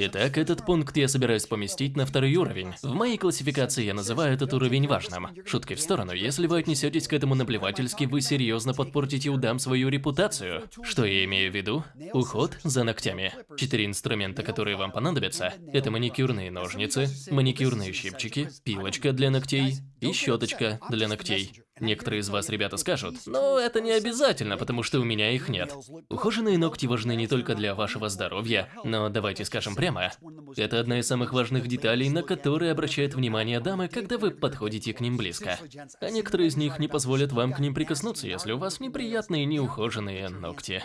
Итак, этот пункт я собираюсь поместить на второй уровень. В моей классификации я называю этот уровень важным. Шутки в сторону, если вы отнесетесь к этому наплевательски, вы серьезно подпортите у дам свою репутацию. Что я имею в виду? Уход за ногтями. Четыре инструмента, которые вам понадобятся, это маникюрные ножницы, маникюрные щипчики, пилочка для ногтей и щеточка для ногтей. Некоторые из вас, ребята, скажут, но это не обязательно, потому что у меня их нет. Ухоженные ногти важны не только для вашего здоровья, но давайте скажем прямо, это одна из самых важных деталей, на которые обращают внимание дамы, когда вы подходите к ним близко. А некоторые из них не позволят вам к ним прикоснуться, если у вас неприятные неухоженные ногти.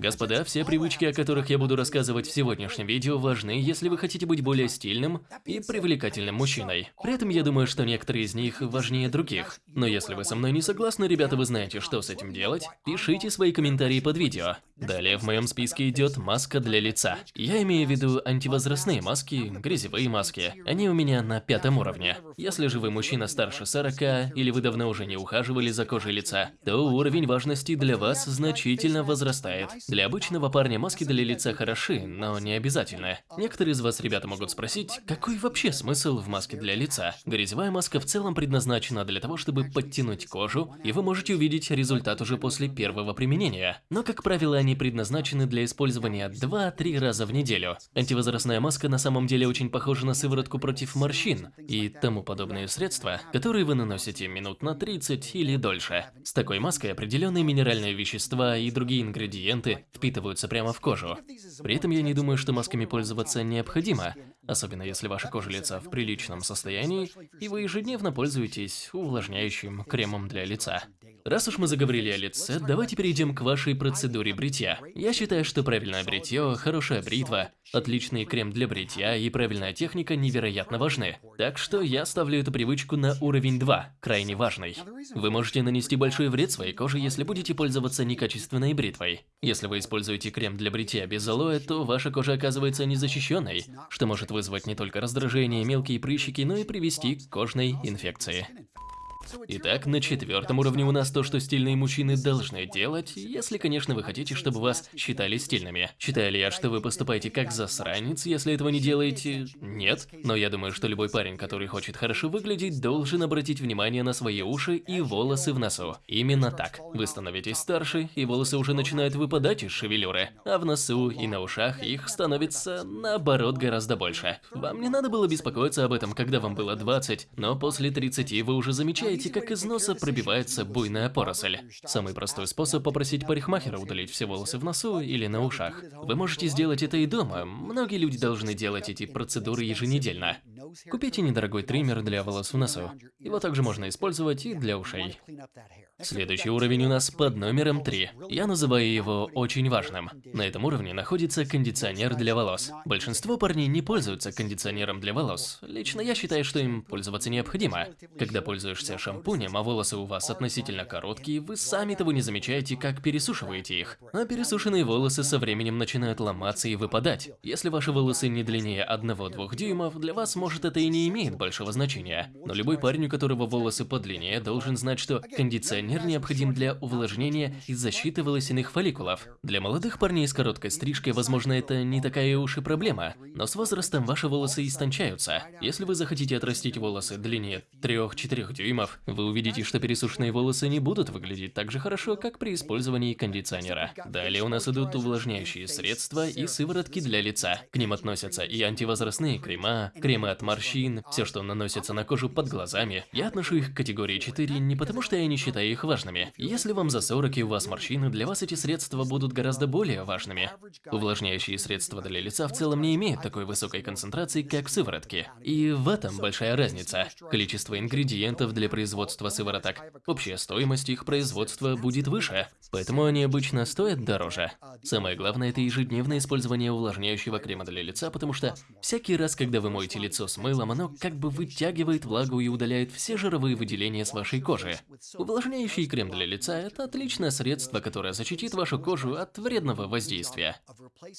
Господа, все привычки, о которых я буду рассказывать в сегодняшнем видео, важны, если вы хотите быть более стильным и привлекательным мужчиной. При этом я думаю, что некоторые из них важнее других. Но если вы со мной не согласны, ребята, вы знаете, что с этим делать, пишите свои комментарии под видео. Далее в моем списке идет маска для лица. Я имею в виду антивозрастные маски, грязевые маски. Они у меня на пятом уровне. Если же вы мужчина старше 40 или вы давно уже не ухаживали за кожей лица, то уровень важности для вас значительно возрастает. Для обычного парня маски для лица хороши, но не обязательно. Некоторые из вас, ребята, могут спросить, какой вообще смысл в маске для лица? Грязевая маска в целом предназначена для того, чтобы подтянуть кожу, и вы можете увидеть результат уже после первого применения. Но, как правило, они предназначены для использования 2-3 раза в неделю. Антивозрастная маска на самом деле очень похожа на сыворотку против морщин и тому подобные средства, которые вы наносите минут на 30 или дольше. С такой маской определенные минеральные вещества и другие ингредиенты впитываются прямо в кожу. При этом я не думаю, что масками пользоваться необходимо, особенно если ваша кожа лица в приличном состоянии, и вы ежедневно пользуетесь увлажняющим кремом для лица. Раз уж мы заговорили о лице, давайте перейдем к вашей процедуре бритья. Я считаю, что правильное бритье, хорошая бритва, отличный крем для бритья и правильная техника невероятно важны. Так что я ставлю эту привычку на уровень 2, крайне важный. Вы можете нанести большой вред своей коже, если будете пользоваться некачественной бритвой. Если вы используете крем для бритья без алоэ, то ваша кожа оказывается незащищенной, что может вызвать не только раздражение, мелкие прыщики, но и привести к кожной инфекции. Итак, на четвертом уровне у нас то, что стильные мужчины должны делать, если, конечно, вы хотите, чтобы вас считали стильными. Считаю ли я, что вы поступаете как засранец, если этого не делаете? Нет. Но я думаю, что любой парень, который хочет хорошо выглядеть, должен обратить внимание на свои уши и волосы в носу. Именно так. Вы становитесь старше, и волосы уже начинают выпадать из шевелюры, а в носу и на ушах их становится, наоборот, гораздо больше. Вам не надо было беспокоиться об этом, когда вам было 20, но после 30 вы уже замечаете, Видите, как из носа пробивается буйная поросль. Самый простой способ попросить парикмахера удалить все волосы в носу или на ушах. Вы можете сделать это и дома. Многие люди должны делать эти процедуры еженедельно. Купите недорогой триммер для волос в носу. Его также можно использовать и для ушей. Следующий уровень у нас под номером 3. Я называю его очень важным. На этом уровне находится кондиционер для волос. Большинство парней не пользуются кондиционером для волос. Лично я считаю, что им пользоваться необходимо. Когда пользуешься шампунем, а волосы у вас относительно короткие, вы сами того не замечаете, как пересушиваете их. А пересушенные волосы со временем начинают ломаться и выпадать. Если ваши волосы не длиннее 1-2 дюймов, для вас может это и не имеет большого значения. Но любой парень, у которого волосы подлиннее, должен знать, что кондиционер необходим для увлажнения и защиты волосяных фолликулов. Для молодых парней с короткой стрижкой, возможно, это не такая уж и проблема, но с возрастом ваши волосы истончаются. Если вы захотите отрастить волосы длине 3-4 дюймов, вы увидите, что пересушенные волосы не будут выглядеть так же хорошо, как при использовании кондиционера. Далее у нас идут увлажняющие средства и сыворотки для лица. К ним относятся и антивозрастные крема, кремы от морщин, все, что наносится на кожу под глазами. Я отношу их к категории 4 не потому, что я не считаю их важными. Если вам за 40 и у вас морщины, для вас эти средства будут гораздо более важными. Увлажняющие средства для лица в целом не имеют такой высокой концентрации, как сыворотки. И в этом большая разница. Количество ингредиентов для производства сывороток, общая стоимость их производства будет выше, поэтому они обычно стоят дороже. Самое главное – это ежедневное использование увлажняющего крема для лица, потому что всякий раз, когда вы моете лицо с мылом, оно как бы вытягивает влагу и удаляет все жировые выделения с вашей кожи. Увлажняющий крем для лица – это отличное средство, которое защитит вашу кожу от вредного воздействия.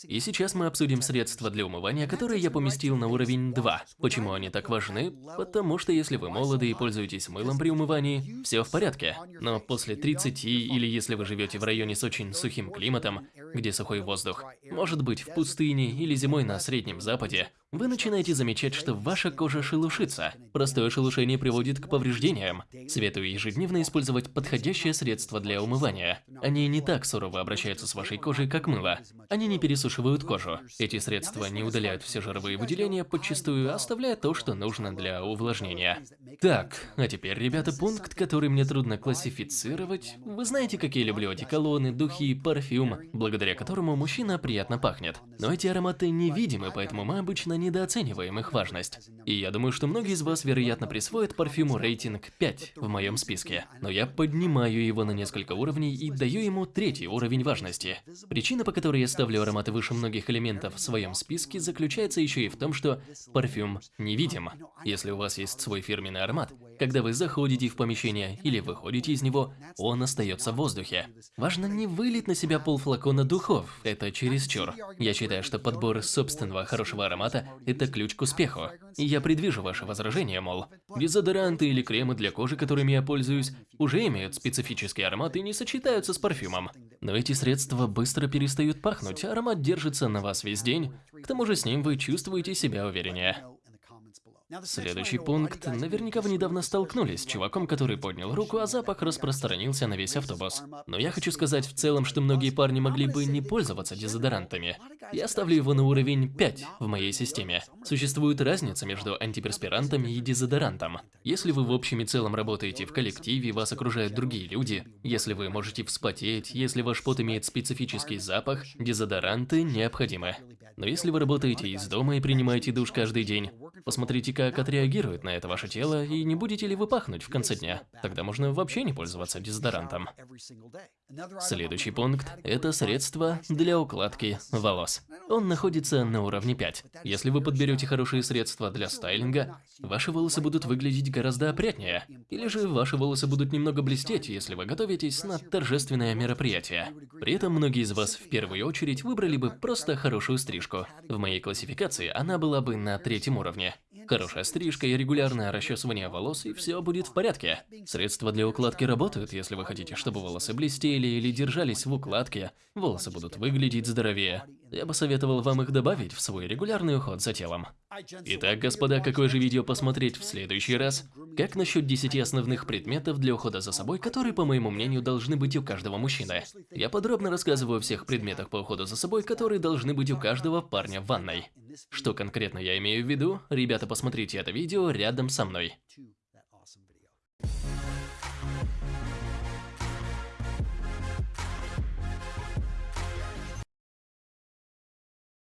И сейчас мы обсудим средства для умывания, которые я поместил на уровень 2. Почему они так важны? Потому что если вы молоды и пользуетесь мылом, мылом при умывании, все в порядке. Но после 30 или если вы живете в районе с очень сухим климатом, где сухой воздух, может быть в пустыне или зимой на Среднем Западе, вы начинаете замечать, что ваша кожа шелушится. Простое шелушение приводит к повреждениям. Советую ежедневно использовать подходящее средство для умывания. Они не так сурово обращаются с вашей кожей, как мыло. Они не пересушивают кожу. Эти средства не удаляют все жировые выделения, подчастую оставляя то, что нужно для увлажнения. Так, а теперь, ребята, пункт, который мне трудно классифицировать. Вы знаете, какие люблю одеколоны, духи, парфюм, благодаря которому мужчина приятно пахнет. Но эти ароматы невидимы, поэтому мы обычно недооцениваем их важность. И я думаю, что многие из вас, вероятно, присвоят парфюму рейтинг 5 в моем списке. Но я поднимаю его на несколько уровней и даю ему третий уровень важности. Причина, по которой я ставлю ароматы выше многих элементов в своем списке, заключается еще и в том, что парфюм невидим. Если у вас есть свой фирменный аромат, когда вы заходите в помещение или выходите из него, он остается в воздухе. Важно не вылить на себя полфлакона духов, это чересчур. Я считаю, что подбор собственного хорошего аромата – это ключ к успеху. И я предвижу ваше возражение, мол, дезодоранты или кремы для кожи, которыми я пользуюсь, уже имеют специфический аромат и не сочетаются с парфюмом. Но эти средства быстро перестают пахнуть, аромат держится на вас весь день, к тому же с ним вы чувствуете себя увереннее. Следующий пункт. Наверняка вы недавно столкнулись с чуваком, который поднял руку, а запах распространился на весь автобус. Но я хочу сказать в целом, что многие парни могли бы не пользоваться дезодорантами. Я ставлю его на уровень 5 в моей системе. Существует разница между антиперспирантами и дезодорантом. Если вы в общем и целом работаете в коллективе, вас окружают другие люди, если вы можете вспотеть, если ваш пот имеет специфический запах, дезодоранты необходимы. Но если вы работаете из дома и принимаете душ каждый день, посмотрите, как отреагирует на это ваше тело и не будете ли вы пахнуть в конце дня. Тогда можно вообще не пользоваться дезодорантом. Следующий пункт – это средство для укладки волос. Он находится на уровне 5. Если вы подберете хорошие средства для стайлинга, ваши волосы будут выглядеть гораздо опрятнее. Или же ваши волосы будут немного блестеть, если вы готовитесь на торжественное мероприятие. При этом многие из вас в первую очередь выбрали бы просто хорошую стрижку. В моей классификации она была бы на третьем уровне. Хорошая стрижка и регулярное расчесывание волос, и все будет в порядке. Средства для укладки работают, если вы хотите, чтобы волосы блестели или держались в укладке, волосы будут выглядеть здоровее. Я бы советовал вам их добавить в свой регулярный уход за телом. Итак, господа, какое же видео посмотреть в следующий раз? Как насчет 10 основных предметов для ухода за собой, которые, по моему мнению, должны быть у каждого мужчины? Я подробно рассказываю о всех предметах по уходу за собой, которые должны быть у каждого парня в ванной. Что конкретно я имею в виду? Ребята, посмотрите это видео рядом со мной.